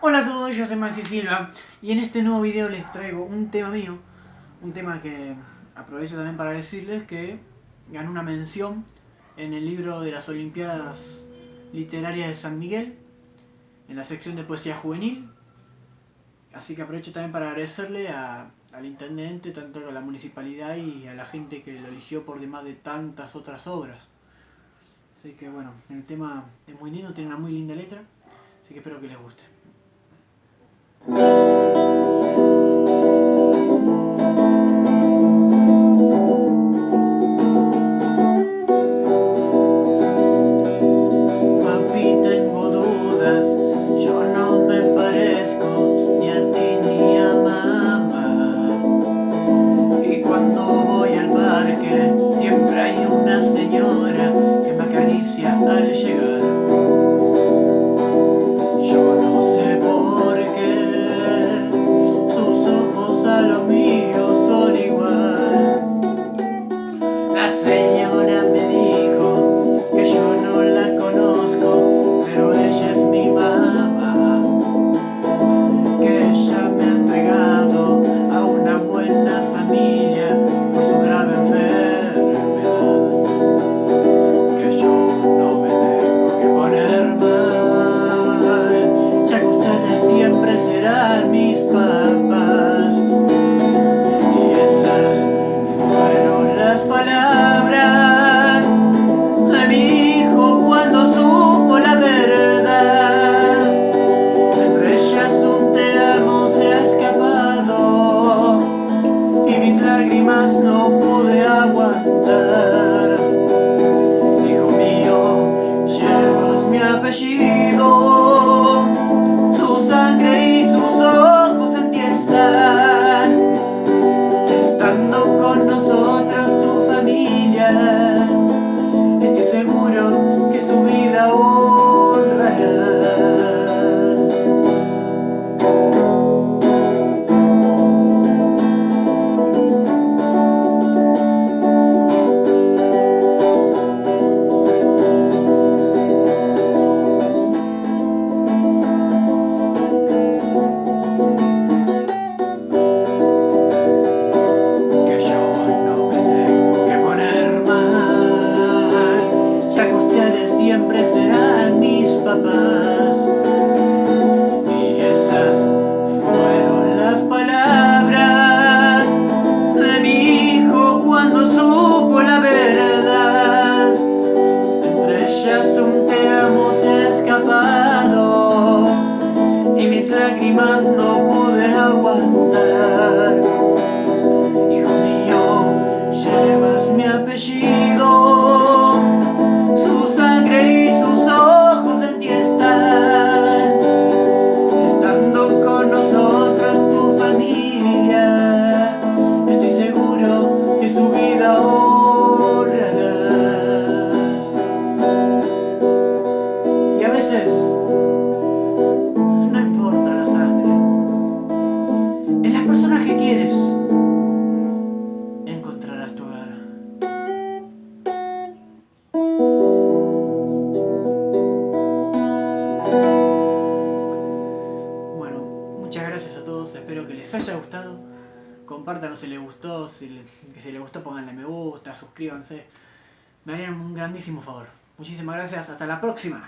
Hola a todos, yo soy Maxi Silva y en este nuevo video les traigo un tema mío, un tema que aprovecho también para decirles que ganó una mención en el libro de las Olimpiadas Literarias de San Miguel, en la sección de poesía juvenil, así que aprovecho también para agradecerle al intendente, tanto a la municipalidad y a la gente que lo eligió por demás de tantas otras obras. Así que bueno, el tema es muy lindo, tiene una muy linda letra, así que espero que les guste. you. one. Espero que les haya gustado. Compártanlo si les gustó, si, si les gustó pónganle me gusta, suscríbanse. Me harían un grandísimo favor. Muchísimas gracias, hasta la próxima.